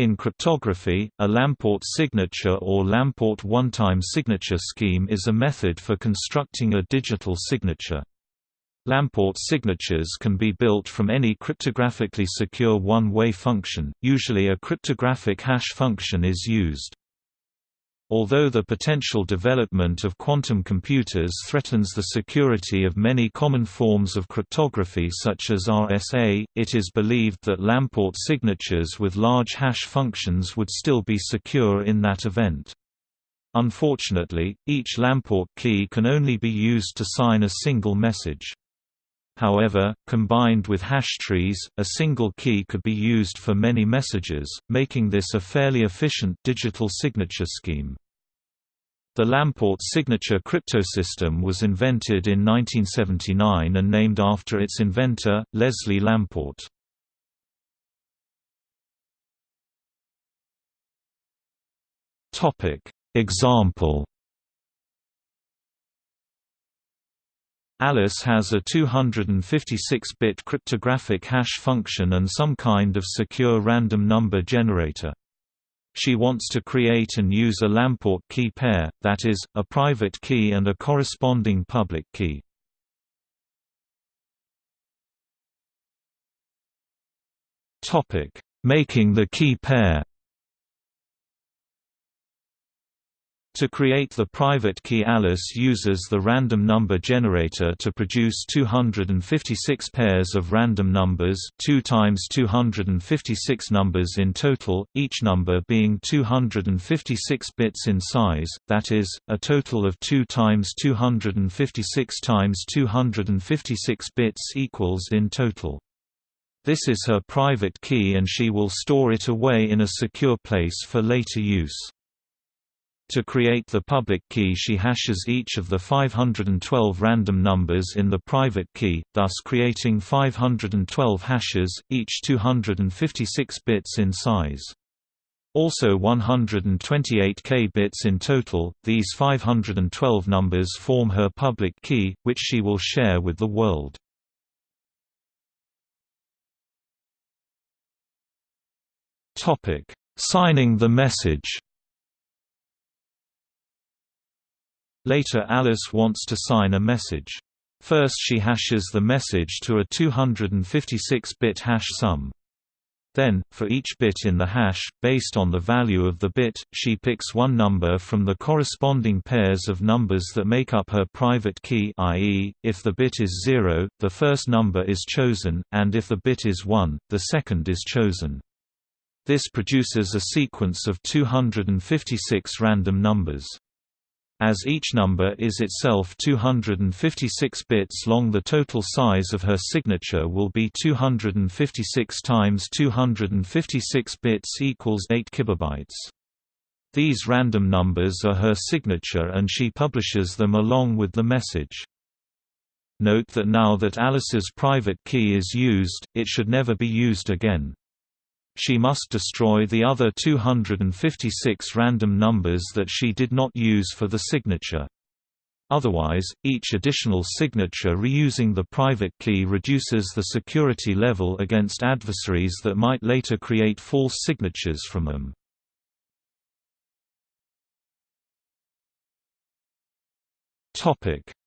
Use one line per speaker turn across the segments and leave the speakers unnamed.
In cryptography, a Lamport signature or Lamport one-time signature scheme is a method for constructing a digital signature. Lamport signatures can be built from any cryptographically secure one-way function, usually a cryptographic hash function is used. Although the potential development of quantum computers threatens the security of many common forms of cryptography such as RSA, it is believed that Lamport signatures with large hash functions would still be secure in that event. Unfortunately, each Lamport key can only be used to sign a single message. However, combined with hash trees, a single key could be used for many messages, making this a fairly efficient digital signature scheme. The Lamport signature cryptosystem was invented in 1979 and named after its inventor, Leslie Lamport. Example Alice has a 256-bit cryptographic hash function and some kind of secure random number generator. She wants to create and use a Lamport key pair, that is, a private key and a corresponding public key. Making the key pair To create the private key Alice uses the random number generator to produce 256 pairs of random numbers 2 times 256 numbers in total, each number being 256 bits in size, that is, a total of 2 times 256 times 256 bits equals in total. This is her private key and she will store it away in a secure place for later use. To create the public key she hashes each of the 512 random numbers in the private key, thus creating 512 hashes, each 256 bits in size. Also 128 k bits in total, these 512 numbers form her public key, which she will share with the world. Signing the message Later Alice wants to sign a message. First she hashes the message to a 256-bit hash sum. Then, for each bit in the hash, based on the value of the bit, she picks one number from the corresponding pairs of numbers that make up her private key i.e., if the bit is 0, the first number is chosen, and if the bit is 1, the second is chosen. This produces a sequence of 256 random numbers. As each number is itself 256 bits long the total size of her signature will be 256 times 256 bits equals 8 kilobytes. These random numbers are her signature and she publishes them along with the message. Note that now that Alice's private key is used, it should never be used again she must destroy the other 256 random numbers that she did not use for the signature. Otherwise, each additional signature reusing the private key reduces the security level against adversaries that might later create false signatures from them.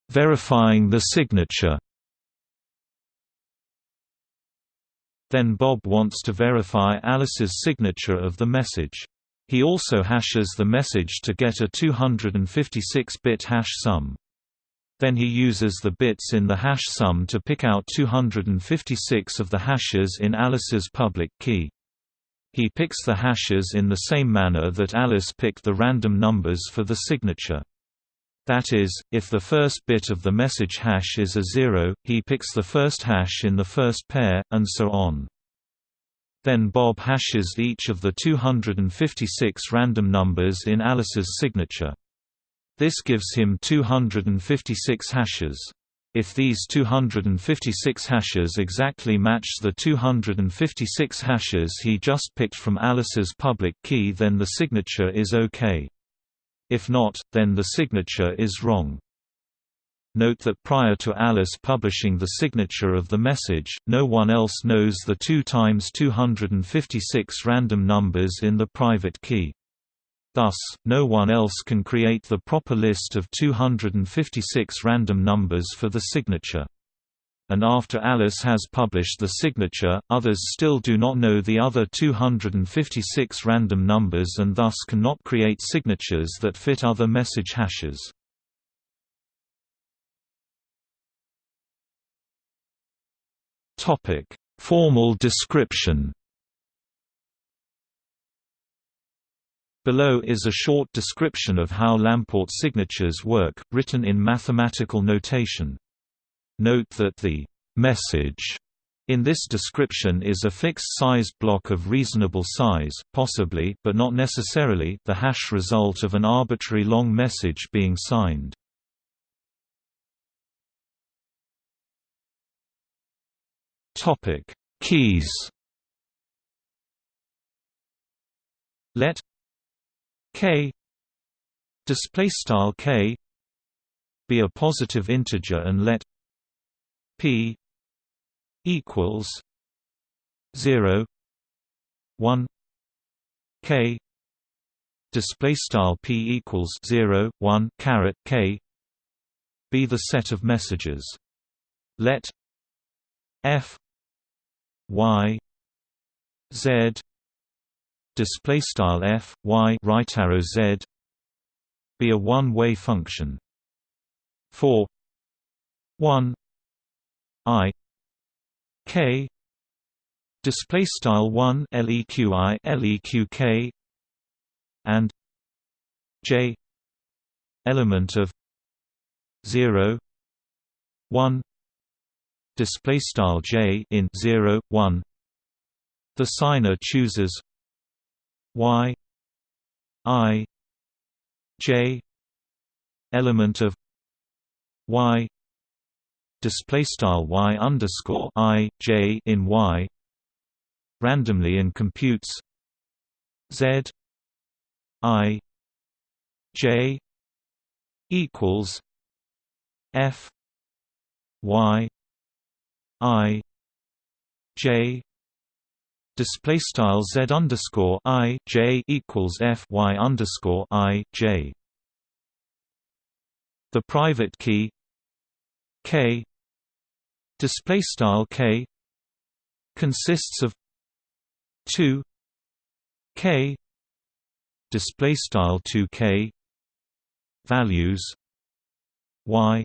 Verifying the signature Then Bob wants to verify Alice's signature of the message. He also hashes the message to get a 256-bit hash sum. Then he uses the bits in the hash sum to pick out 256 of the hashes in Alice's public key. He picks the hashes in the same manner that Alice picked the random numbers for the signature. That is, if the first bit of the message hash is a zero, he picks the first hash in the first pair, and so on. Then Bob hashes each of the 256 random numbers in Alice's signature. This gives him 256 hashes. If these 256 hashes exactly match the 256 hashes he just picked from Alice's public key then the signature is OK. If not, then the signature is wrong. Note that prior to Alice publishing the signature of the message, no one else knows the 2 times 256 random numbers in the private key. Thus, no one else can create the proper list of 256 random numbers for the signature. And after Alice has published the signature, others still do not know the other 256 random numbers and thus cannot create signatures that fit other message hashes. Formal description Below is a short description of how Lamport signatures work, written in mathematical notation. Note that the message in this description is a fixed-sized block of reasonable size, possibly but not necessarily the hash result of an arbitrary long message being signed. Topic: Keys. Let k display style k be a positive integer and let p equals 0 1 k display style p equals 0 1 caret k be the set of messages let f y z display style f y right arrow z be a one-way function. For 1 i k display style 1 leqi leqk and j element of 0 1 display style j in 0 1 the signer chooses y i j element of y display style y underscore i j in y randomly and computes z i j equals f y i j display style z underscore i j equals f y underscore i j. The private key k display style k consists of two k display style 2k values y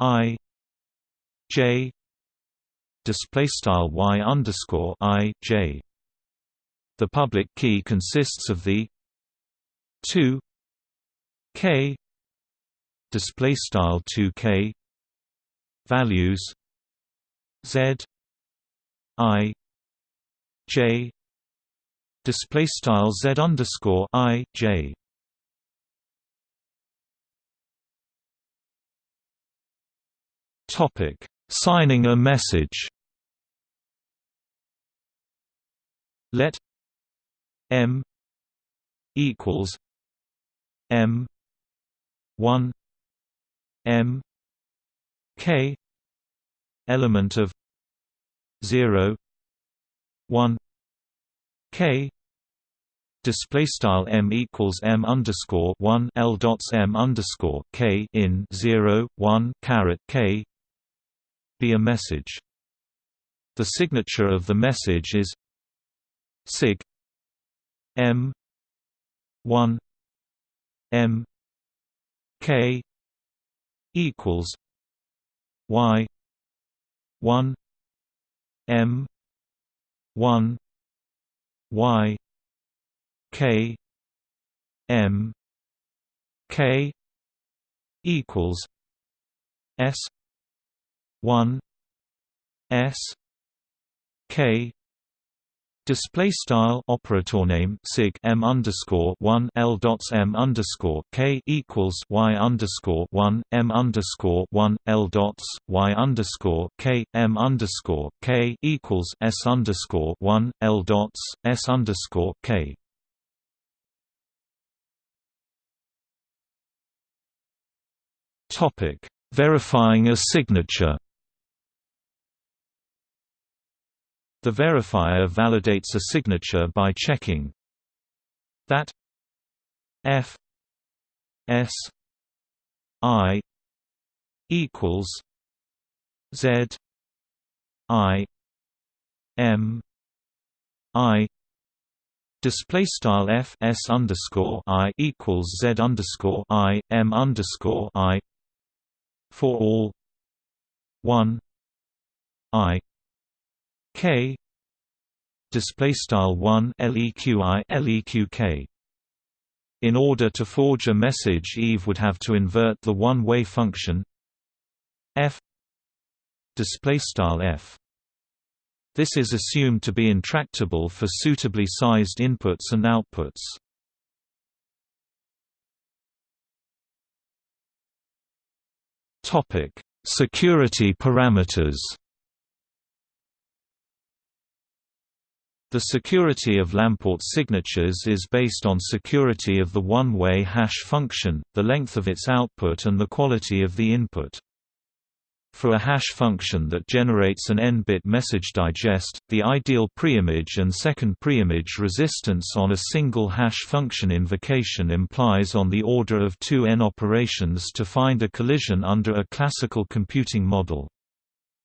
i j display style y underscore i j. The public key consists of the two k display style 2k values z i j display style z underscore i j. Topic: Signing a message. Let m equals m 1 m k element of 0 1 k display style m equals m underscore 1 l dots m underscore k in 0 1 caret k. Be a message. The signature of the message is sig m 1 m k equals y 1 m 1 y k m k equals s 1 s k Display style operator name sig m underscore one l dots m underscore k equals y underscore one m underscore one l dots y underscore k m underscore k equals s underscore one l dots s underscore k. Topic Verifying a signature The verifier validates a signature by checking that f s i equals z i m i Display style f s underscore i equals z underscore i m underscore i for all one i k. Display style 1 leqi leqk in order to forge a message Eve would have to invert the one-way function f. Display style f. This is assumed to be intractable for suitably sized inputs and outputs. Topic security parameters The security of Lamport signatures is based on security of the one-way hash function, the length of its output and the quality of the input. For a hash function that generates an n-bit message digest, the ideal preimage and second preimage resistance on a single hash function invocation implies on the order of 2 n operations to find a collision under a classical computing model.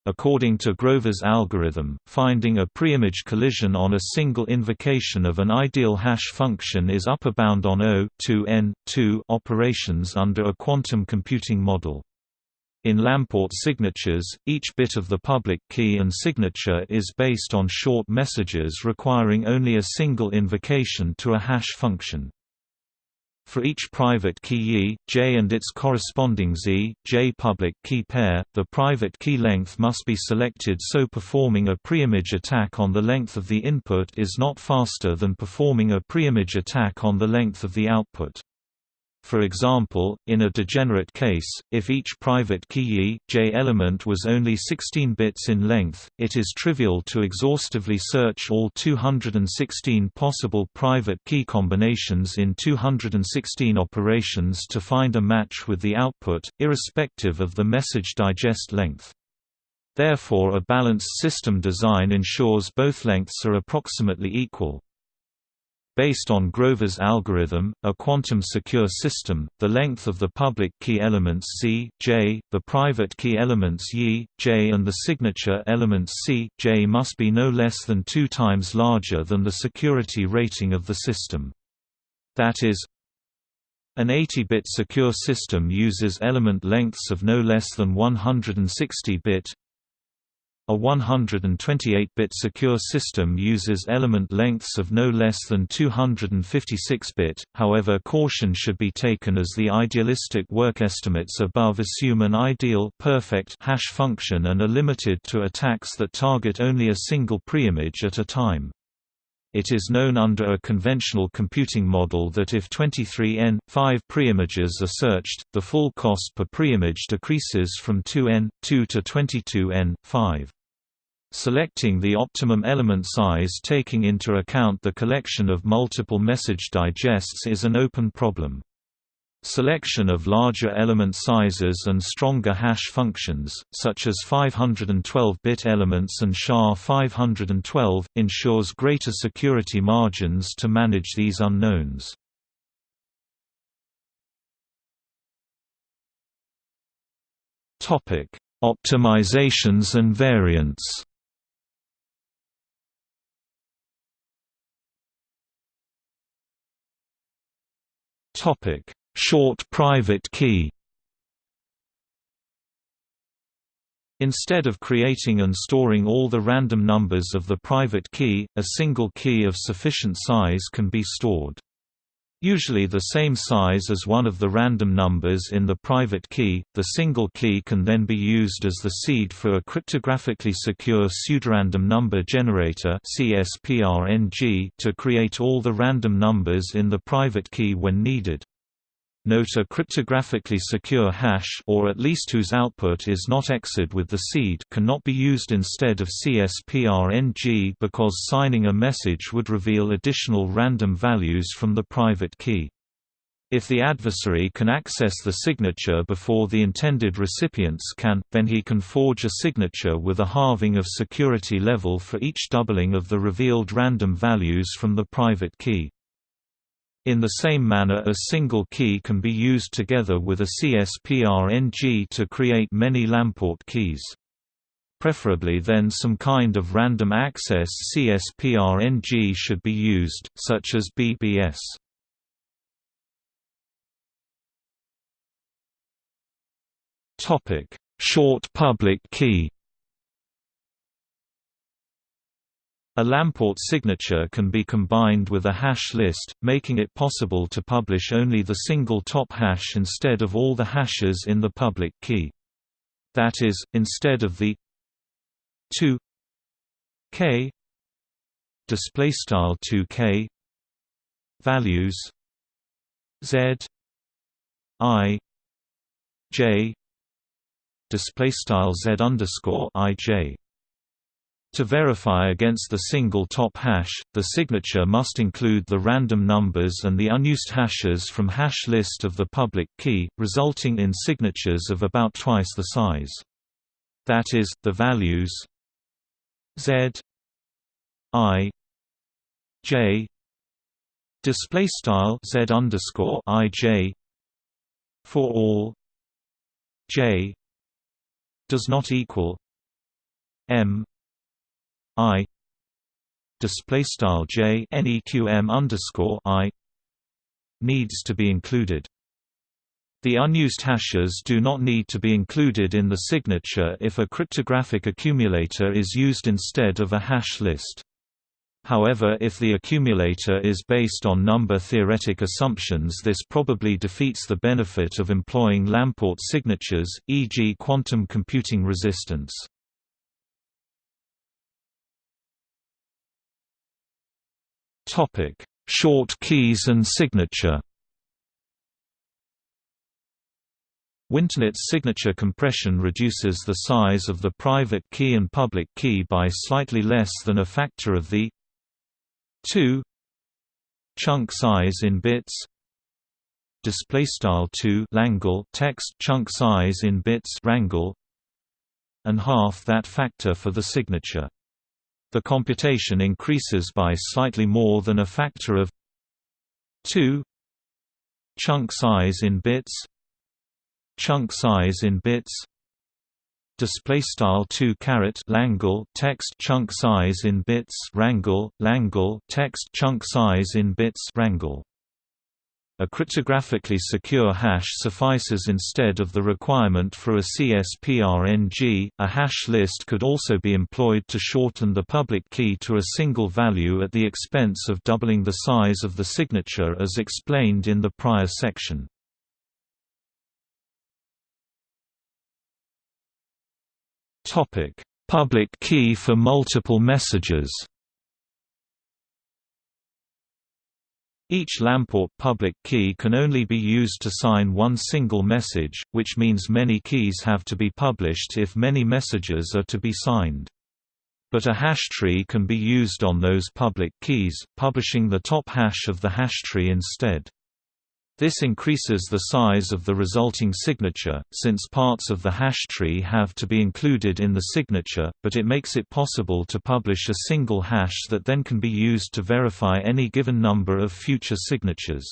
According to Grover's algorithm, finding a preimage collision on a single invocation of an ideal hash function is upper bound on O 2 n 2 operations under a quantum computing model. In Lamport signatures, each bit of the public key and signature is based on short messages requiring only a single invocation to a hash function. For each private key E, J and its corresponding Z, J public key pair, the private key length must be selected so performing a preimage attack on the length of the input is not faster than performing a preimage attack on the length of the output. For example, in a degenerate case, if each private key J element was only 16 bits in length, it is trivial to exhaustively search all 216 possible private key combinations in 216 operations to find a match with the output, irrespective of the message digest length. Therefore a balanced system design ensures both lengths are approximately equal. Based on Grover's algorithm, a quantum-secure system, the length of the public key elements C, J, the private key elements Y, J and the signature elements C, J must be no less than two times larger than the security rating of the system. That is, an 80-bit secure system uses element lengths of no less than 160 bit, a 128-bit secure system uses element lengths of no less than 256-bit, however caution should be taken as the idealistic work estimates above assume an ideal perfect hash function and are limited to attacks that target only a single preimage at a time. It is known under a conventional computing model that if 23n, 5 preimages are searched, the full cost per preimage decreases from 2n, 2 to 22n, 5. Selecting the optimum element size taking into account the collection of multiple message digests is an open problem. Selection of larger element sizes and stronger hash functions, such as 512-bit elements and SHA-512, ensures greater security margins to manage these unknowns. Optimizations and variants Topic: Short private key. Instead of creating and storing all the random numbers of the private key, a single key of sufficient size can be stored usually the same size as one of the random numbers in the private key. The single key can then be used as the seed for a cryptographically secure pseudorandom number generator to create all the random numbers in the private key when needed. Note a cryptographically secure hash or at least whose output is not XORed with the seed cannot be used instead of CSPRNG because signing a message would reveal additional random values from the private key. If the adversary can access the signature before the intended recipients can, then he can forge a signature with a halving of security level for each doubling of the revealed random values from the private key. In the same manner a single key can be used together with a CSPRNG to create many Lamport keys. Preferably then some kind of random access CSPRNG should be used, such as BBS. Short public key. A Lamport signature can be combined with a hash list, making it possible to publish only the single top hash instead of all the hashes in the public key. That is, instead of the 2 k display style 2k values z i j display style z underscore. To verify against the single top hash, the signature must include the random numbers and the unused hashes from hash list of the public key, resulting in signatures of about twice the size. That is, the values z i j display style z underscore i j for all j does not equal M I display style J neqm underscore I needs to be included. The unused hashes do not need to be included in the signature if a cryptographic accumulator is used instead of a hash list. However if the accumulator is based on number-theoretic assumptions this probably defeats the benefit of employing Lamport signatures, e.g. quantum computing resistance. Short keys and signature Winternitz signature compression reduces the size of the private key and public key by slightly less than a factor of the 2 chunk size in bits. Display style 2 langle text chunk size in bits rangle and half that factor for the signature the computation increases by slightly more than a factor of 2 chunk size in bits. Chunk size in bits. Display style 2 caret langle text chunk size in bits. Rangle langle text chunk size in bits. Rangle a cryptographically secure hash suffices instead of the requirement for a CSPRNG. A hash list could also be employed to shorten the public key to a single value at the expense of doubling the size of the signature as explained in the prior section. Topic: Public key for multiple messages. Each Lamport public key can only be used to sign one single message, which means many keys have to be published if many messages are to be signed. But a hash tree can be used on those public keys, publishing the top hash of the hash tree instead. This increases the size of the resulting signature, since parts of the hash tree have to be included in the signature, but it makes it possible to publish a single hash that then can be used to verify any given number of future signatures.